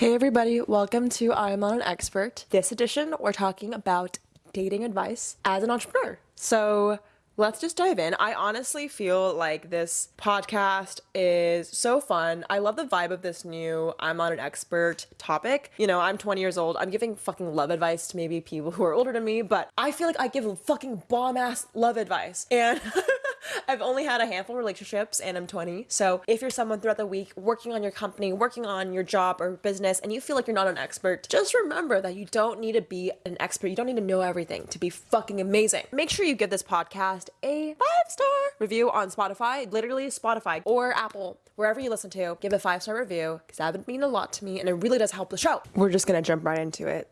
Hey everybody, welcome to I'm Not an Expert. This edition, we're talking about dating advice as an entrepreneur. So let's just dive in. I honestly feel like this podcast is so fun. I love the vibe of this new I'm not an expert topic. You know, I'm 20 years old. I'm giving fucking love advice to maybe people who are older than me, but I feel like I give fucking bomb ass love advice. And I've only had a handful of relationships and I'm 20. So if you're someone throughout the week working on your company, working on your job or business, and you feel like you're not an expert, just remember that you don't need to be an expert. You don't need to know everything to be fucking amazing. Make sure you give this podcast a five star review on Spotify, literally Spotify or Apple, wherever you listen to. Give a five star review because that would mean a lot to me and it really does help the show. We're just gonna jump right into it.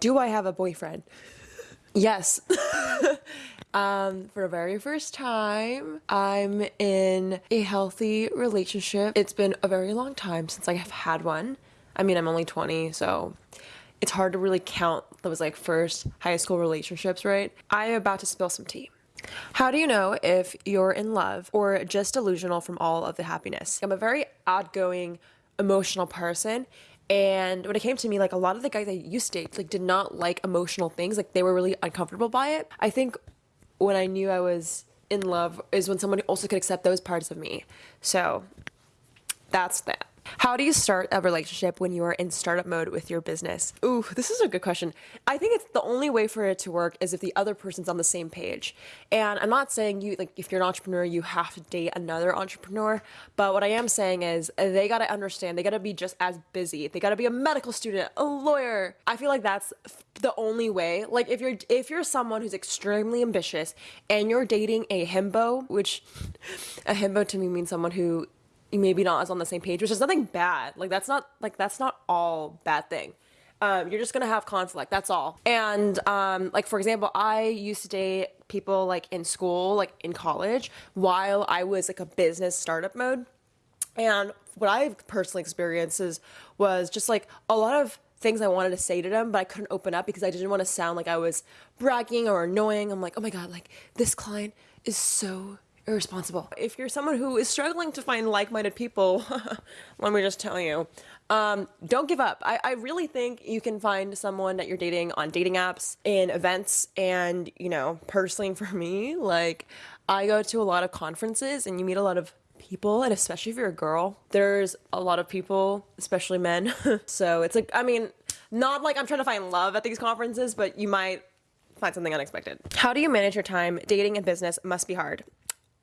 Do I have a boyfriend? Yes. um, for the very first time, I'm in a healthy relationship. It's been a very long time since I have had one. I mean, I'm only 20, so it's hard to really count those like first high school relationships, right? I am about to spill some tea. How do you know if you're in love or just delusional from all of the happiness? I'm a very outgoing, emotional person. And when it came to me, like a lot of the guys I used to date, like did not like emotional things. Like they were really uncomfortable by it. I think when I knew I was in love is when someone also could accept those parts of me. So that's that. How do you start a relationship when you are in startup mode with your business? Ooh, this is a good question. I think it's the only way for it to work is if the other person's on the same page. And I'm not saying you like if you're an entrepreneur, you have to date another entrepreneur, but what I am saying is they got to understand, they got to be just as busy. They got to be a medical student, a lawyer. I feel like that's the only way. Like if you're if you're someone who's extremely ambitious and you're dating a himbo, which a himbo to me means someone who maybe not as on the same page, which is nothing bad. Like that's not like that's not all bad thing. Um, you're just gonna have conflict. That's all. And um, like for example, I used to date people like in school, like in college, while I was like a business startup mode. And what I've personally experienced was just like a lot of things I wanted to say to them, but I couldn't open up because I didn't want to sound like I was bragging or annoying. I'm like, oh my god, like this client is so irresponsible. If you're someone who is struggling to find like-minded people, let me just tell you, um, don't give up. I, I really think you can find someone that you're dating on dating apps, in events, and you know, personally for me, like I go to a lot of conferences and you meet a lot of people. And especially if you're a girl there's a lot of people especially men. So it's like i mean not like i'm trying to find love at these conferences but you might find something unexpected. How do you manage your time? Dating and business must be hard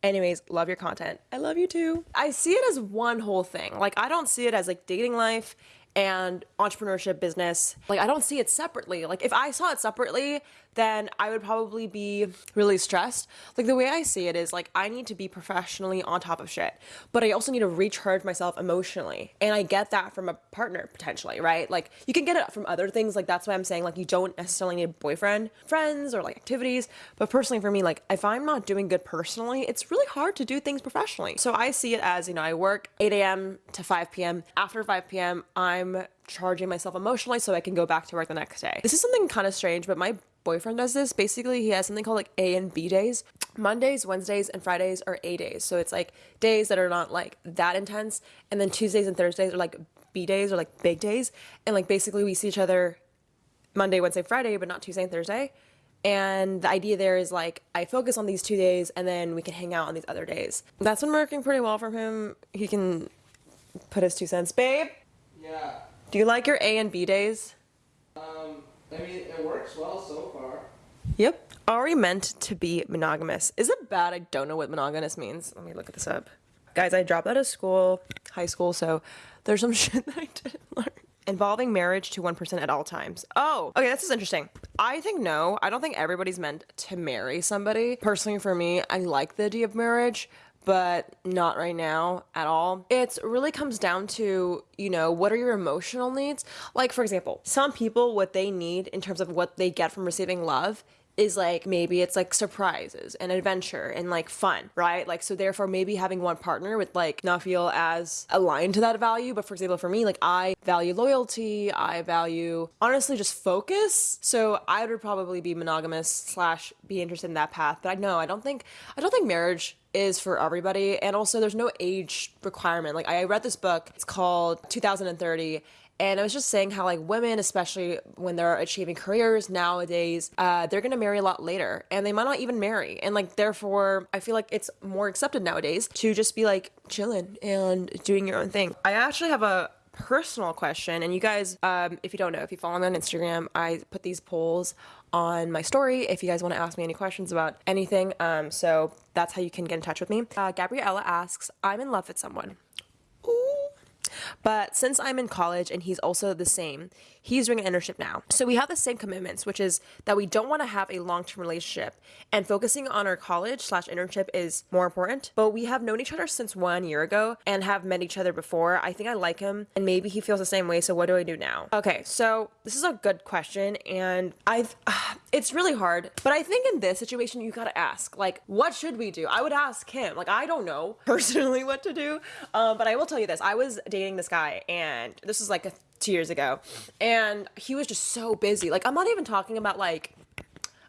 Anyways, love your content. I love you too. I see it as one whole thing. Like, I don't see it as like dating life and entrepreneurship business. Like, I don't see it separately. Like, if I saw it separately, then I would probably be really stressed. Like the way I see it is like I need to be professionally on top of shit, but I also need to recharge myself emotionally. And I get that from a partner potentially, right? Like you can get it from other things. Like that's why I'm saying like you don't necessarily need a boyfriend, friends or like activities. But personally for me, like if I'm not doing good personally, it's really hard to do things professionally. So I see it as, you know, I work 8 a.m. to 5 p.m. After 5 p.m., I'm charging myself emotionally so I can go back to work the next day. This is something kind of strange, but my boyfriend does this. Basically, he has something called like A and B days. Mondays, Wednesdays, and Fridays are A days. So it's like days that are not like that intense. And then Tuesdays and Thursdays are like B days or like big days. And like basically we see each other Monday, Wednesday, Friday, but not Tuesday and Thursday. And the idea there is like I focus on these two days and then we can hang out on these other days. That's been working pretty well for him. He can put his two cents. Babe? Yeah. Do you like your A and B days? Um, I mean, it works well so far. Yep. Are we meant to be monogamous? Is it bad I don't know what monogamous means? Let me look at this up. Guys, I dropped out of school, high school, so there's some shit that I didn't learn. Involving marriage to one person at all times. Oh, okay, this is interesting. I think no. I don't think everybody's meant to marry somebody. Personally, for me, I like the idea of marriage, but not right now at all. It really comes down to, you know, what are your emotional needs? Like, for example, some people, what they need in terms of what they get from receiving love is like maybe it's like surprises and adventure and like fun, right? Like so therefore maybe having one partner would like not feel as aligned to that value. But for example, for me, like I value loyalty, I value honestly just focus. So I would probably be monogamous slash be interested in that path. But I know I don't think I don't think marriage is for everybody and also there's no age requirement like i read this book it's called 2030 and I was just saying how like women, especially when they're achieving careers nowadays, uh, they're gonna marry a lot later, and they might not even marry, and like therefore, I feel like it's more accepted nowadays to just be like chilling and doing your own thing. I actually have a personal question and you guys um, if you don't know if you follow me on instagram i put these polls on my story if you guys want to ask me any questions about anything um, so that's how you can get in touch with me uh, gabriella asks i'm in love with someone. But since I'm in college and he's also the same, he's doing an internship now. So we have the same commitments, which is that we don't want to have a long term relationship. And focusing on our college slash internship is more important. But we have known each other since one year ago and have met each other before. I think I like him and maybe he feels the same way. So what do I do now? Okay, so this is a good question. And I've, uh, it's really hard. But I think in this situation, you gotta ask, like, what should we do? I would ask him. Like, I don't know personally what to do. Um, but I will tell you this I was dating this guy and this was like a, two years ago and he was just so busy like i'm not even talking about like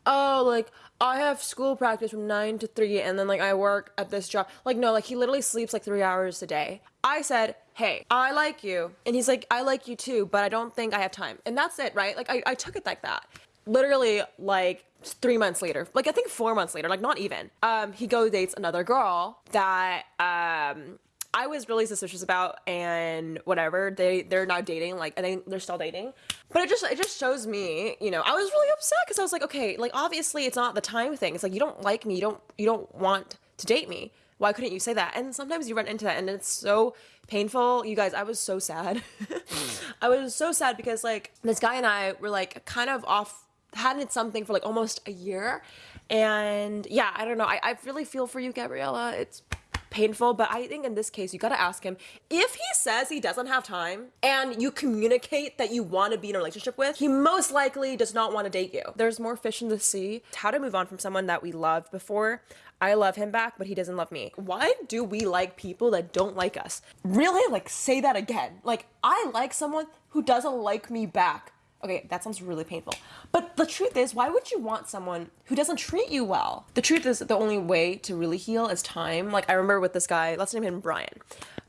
oh like i have school practice from 9 to 3 and then like i work at this job like no like he literally sleeps like three hours a day i said hey i like you and he's like i like you too but i don't think i have time and that's it right like i, I took it like that literally like three months later like i think four months later like not even um he goes dates another girl that um I was really suspicious about and whatever. They they're now dating like I think they're still dating. But it just it just shows me you know I was really upset because I was like okay like obviously it's not the time thing. It's like you don't like me. You don't you don't want to date me. Why couldn't you say that? And sometimes you run into that and it's so painful. You guys I was so sad. I was so sad because like this guy and I were like kind of off hadn't something for like almost a year and yeah I don't know I, I really feel for you Gabriella it's painful, but I think in this case, you gotta ask him if he says he doesn't have time and you communicate that you wanna be in a relationship with, he most likely does not wanna date you. There's more fish in the sea. It's how to move on from someone that we loved before. I love him back, but he doesn't love me. Why do we like people that don't like us? Really? Like, say that again. Like, I like someone who doesn't like me back. Okay, that sounds really painful. But the truth is, why would you want someone who doesn't treat you well? The truth is, the only way to really heal is time. Like, I remember with this guy, let's name him Brian.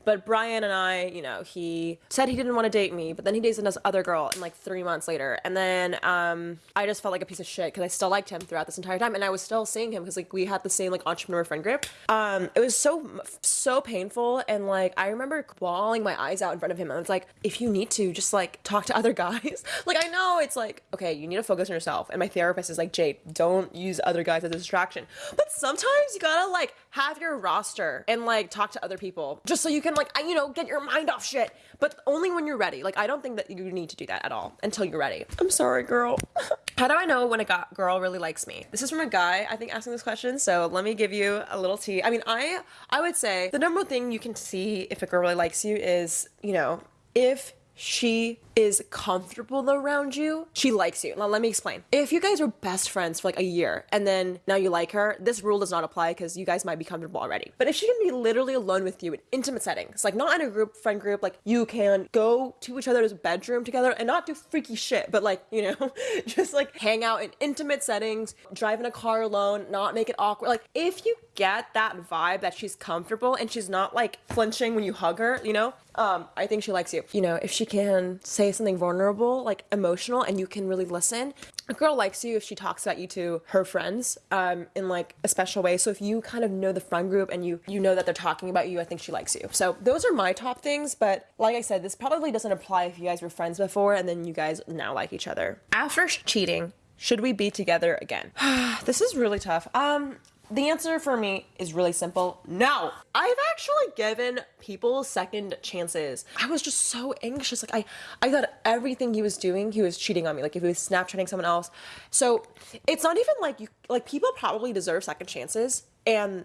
But Brian and I, you know, he said he didn't want to date me, but then he dated this other girl and like three months later. And then um, I just felt like a piece of shit because I still liked him throughout this entire time. And I was still seeing him because like we had the same like entrepreneur friend group. Um, it was so, so painful. And like I remember bawling my eyes out in front of him. And was like, if you need to, just like talk to other guys. like I know it's like, okay, you need to focus on yourself. And my therapist is like, Jade, don't use other guys as a distraction. But sometimes you gotta like have your roster and like talk to other people just so you can like I, you know get your mind off shit. But only when you're ready. Like i don't think that you need to do that at all until you're ready. I'm sorry girl. How do i know when a girl really likes me? This is from a guy i think asking this question so let me give you a little tea. I mean i i would say the number one thing you can see if a girl really likes you is you know if she is comfortable around you, she likes you. Now, let me explain. If you guys were best friends for like a year and then now you like her, this rule does not apply because you guys might be comfortable already. But if she can be literally alone with you in intimate settings, like not in a group, friend group, like you can go to each other's bedroom together and not do freaky shit, but like, you know, just like hang out in intimate settings, drive in a car alone, not make it awkward. Like, if you get that vibe that she's comfortable and she's not like flinching when you hug her, you know, um, I think she likes you. You know, if she can say something vulnerable, like emotional, and you can really listen, a girl likes you if she talks about you to her friends um, in like a special way. So if you kind of know the friend group and you you know that they're talking about you, I think she likes you. So those are my top things. But like I said, this probably doesn't apply if you guys were friends before and then you guys now like each other. After cheating, should we be together again? this is really tough. Um, the answer for me is really simple no. I've actually given people second chances. I was just so anxious. Like, I, I thought everything he was doing, he was cheating on me. Like, if he was Snapchatting someone else. So, it's not even like you, like, people probably deserve second chances, and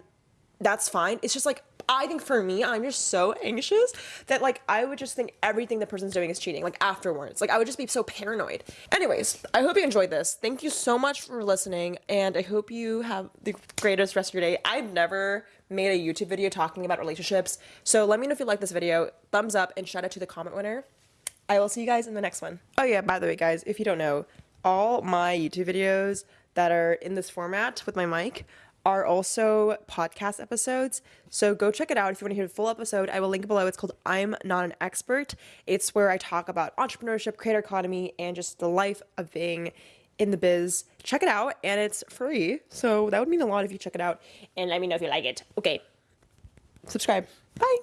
that's fine. It's just like, I think for me, I'm just so anxious that like I would just think everything the person's doing is cheating, like afterwards. Like I would just be so paranoid. Anyways, I hope you enjoyed this. Thank you so much for listening, and I hope you have the greatest rest of your day. I've never made a YouTube video talking about relationships, so let me know if you like this video. Thumbs up and shout out to the comment winner. I will see you guys in the next one. Oh yeah, by the way, guys, if you don't know, all my YouTube videos that are in this format with my mic are also podcast episodes. So go check it out if you want to hear the full episode. I will link below. It's called I'm Not an Expert. It's where I talk about entrepreneurship, creator economy, and just the life of being in the biz. Check it out, and it's free. So that would mean a lot if you check it out. And let me know if you like it. Okay. Subscribe. Bye.